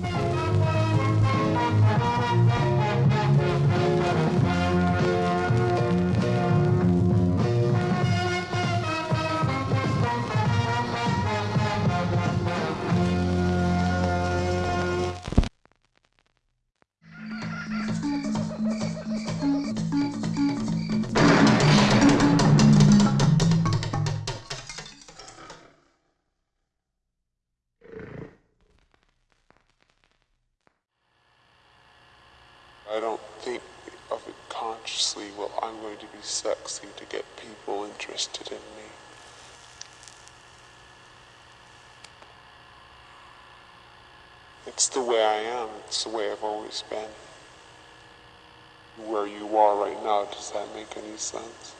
Bye. It's the way I am, it's the way I've always been. Where you are right now, does that make any sense?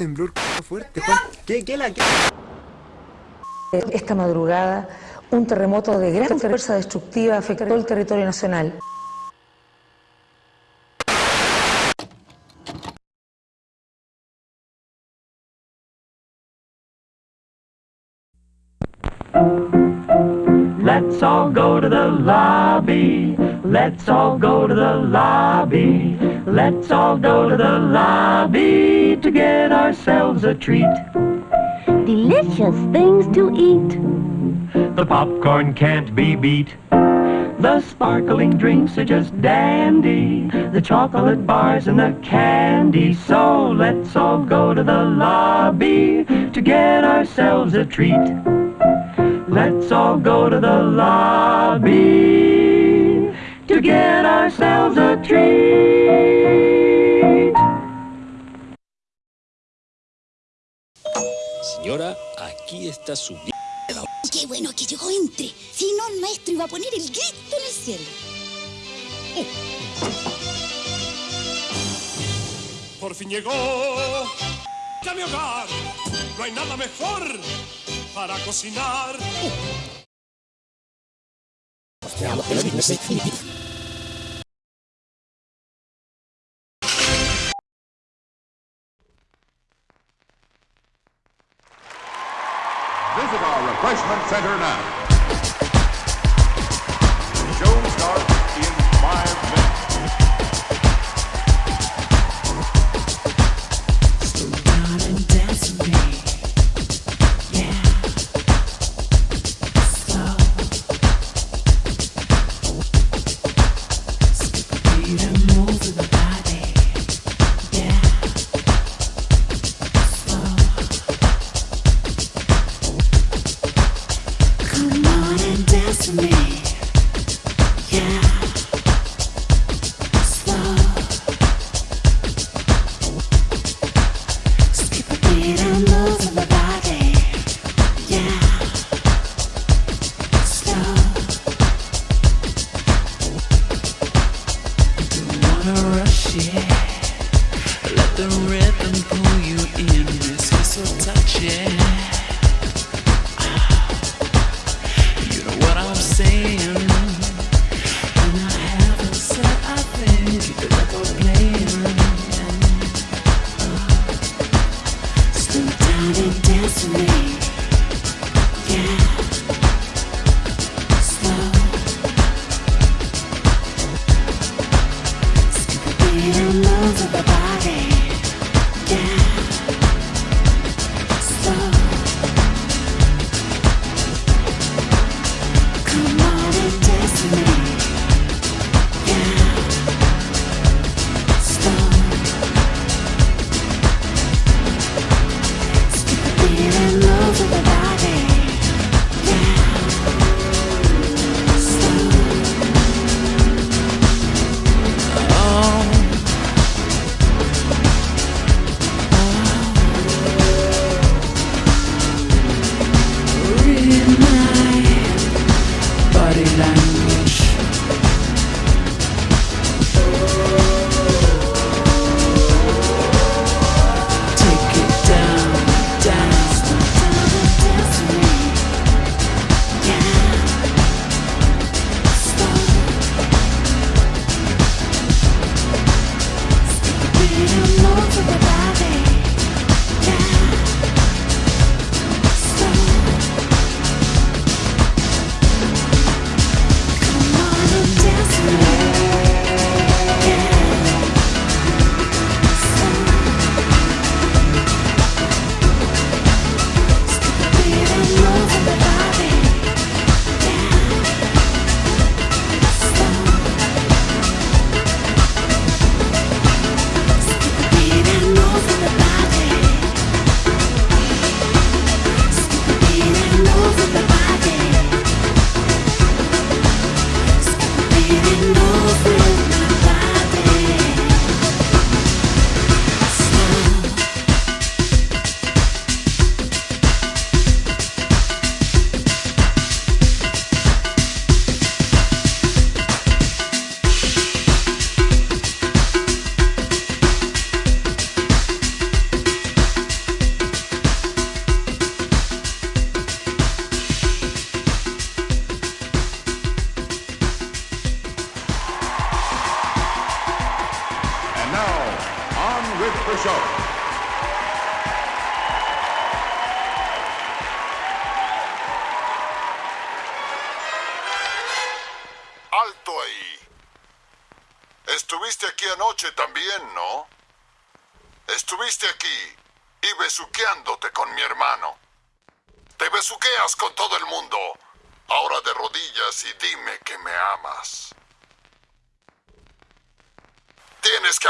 Temblor fuerte. ¿Qué, qué qué? Esta madrugada, un terremoto de gran fuerza destructiva afectó el territorio nacional. Let's all go to the lobby. Let's all go to the lobby. Let's all go to the lobby to get ourselves a treat. delicious things to eat. The popcorn can't be beat. The sparkling drinks are just dandy. The chocolate bars and the candy. So let's all go to the lobby to get ourselves a treat. Let's all go to the lobby to get ourselves a treat. Señora, aquí está su... Qué bueno que llegó entre. Si no, el maestro iba a poner el grito en el cielo. Por fin llegó a mi hogar. No hay nada mejor para cocinar. Visit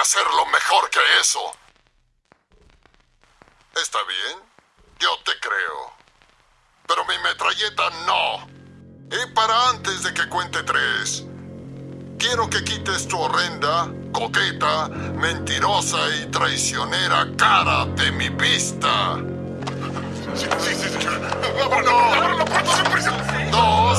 hacerlo mejor que eso. Está bien, yo te creo. Pero mi metralleta no. Y para antes de que cuente tres, quiero que quites tu horrenda, coqueta, mentirosa y traicionera cara de mi vista. Sí, sí, sí, señor. ¡Vámonos! ¡Vámonos! ¡Vámonos!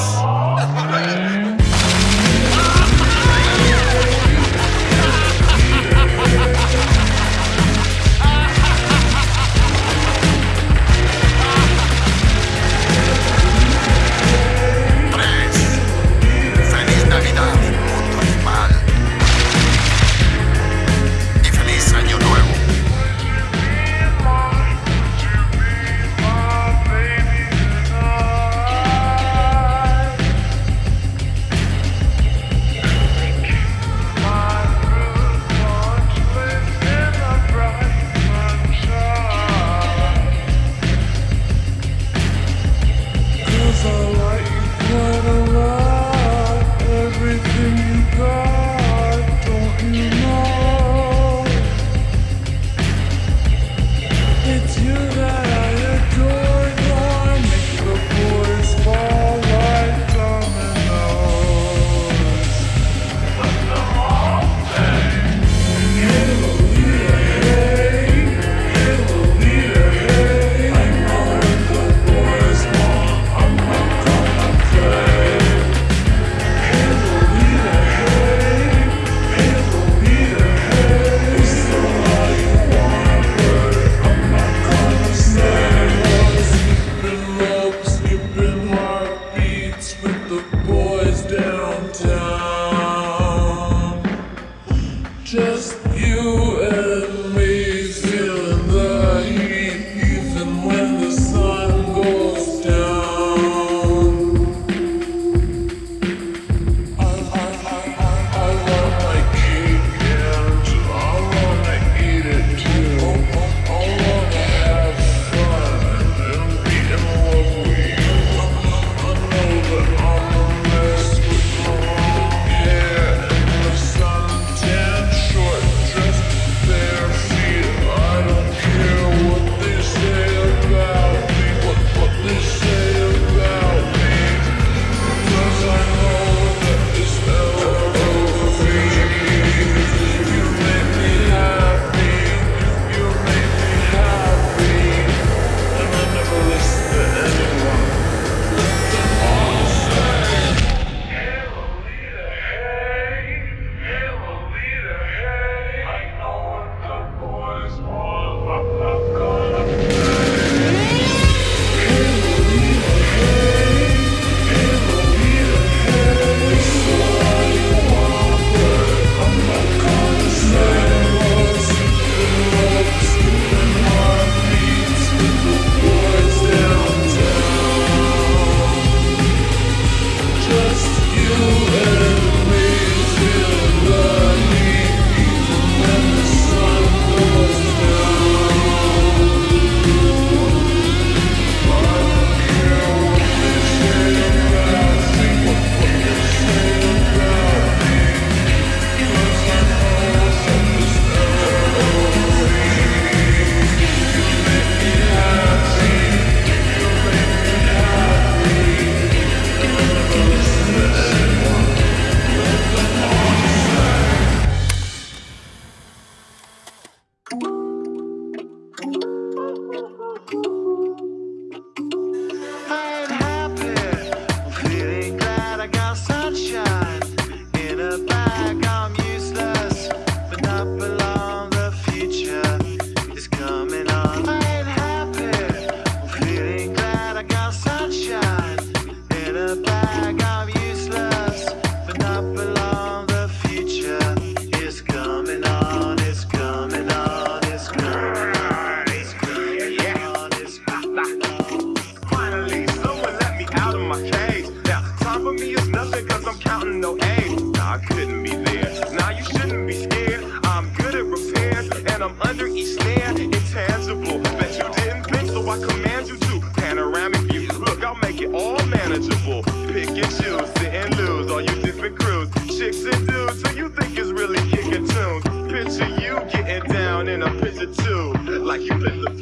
all manageable. Pick and choose, sit and lose, all you different crews. Chicks and dudes who you think is really kicking tunes. Picture you getting down in a picture too, like you been. the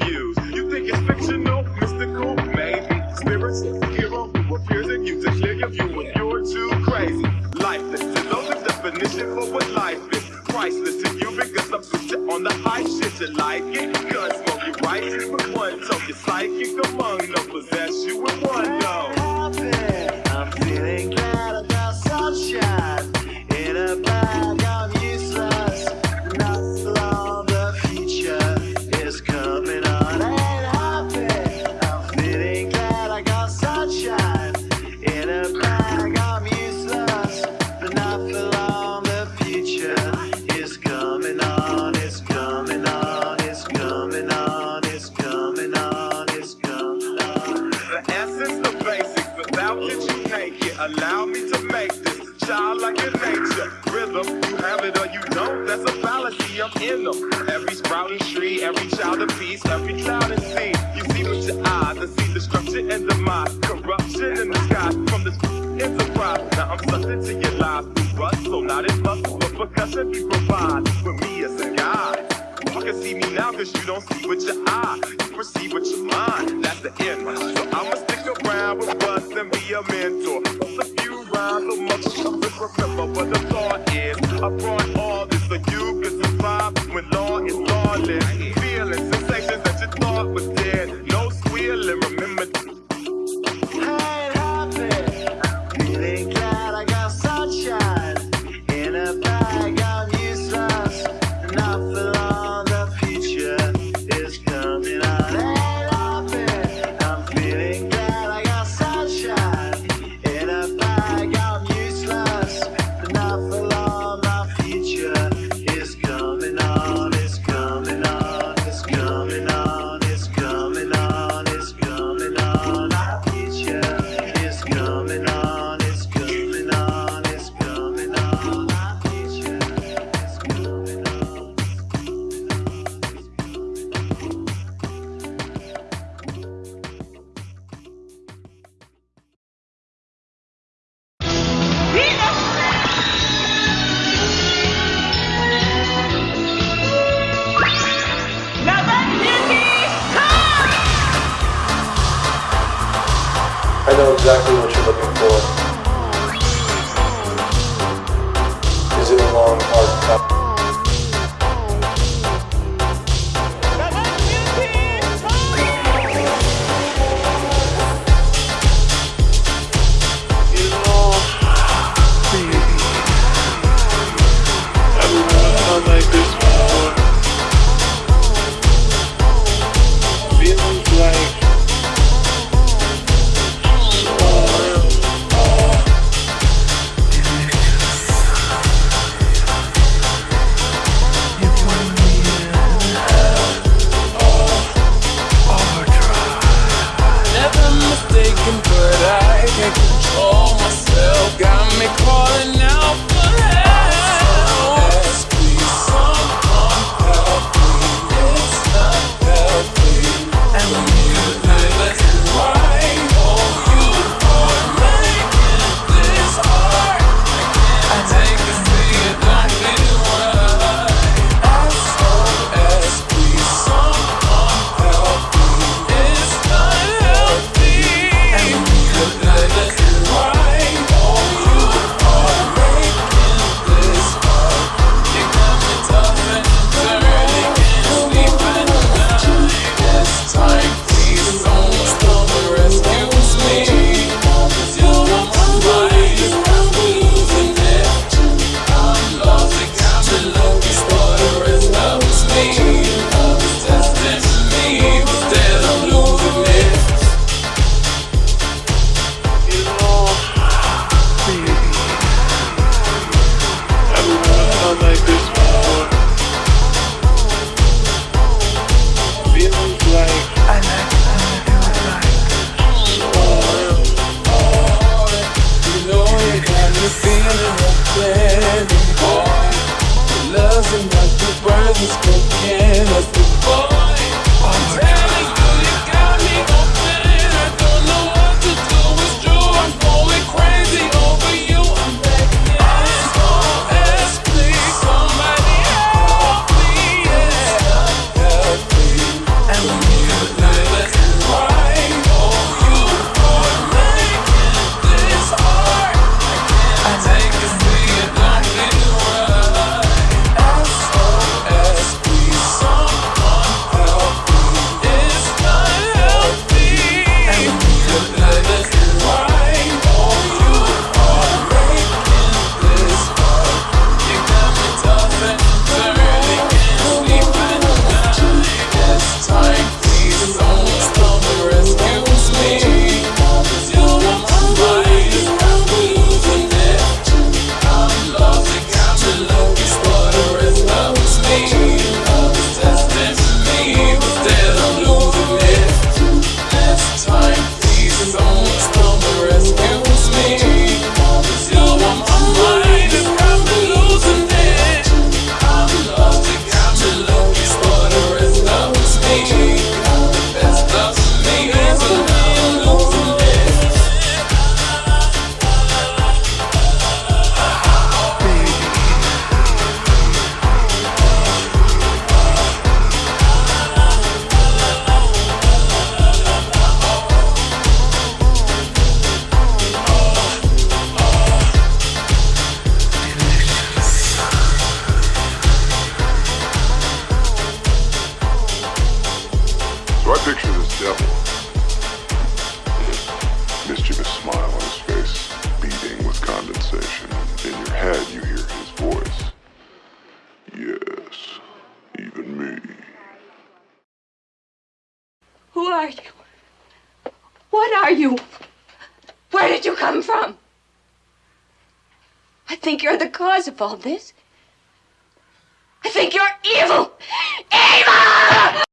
so you can survive when law is lawless. Feeling sensations that you thought was of all this. I think you're evil! Evil!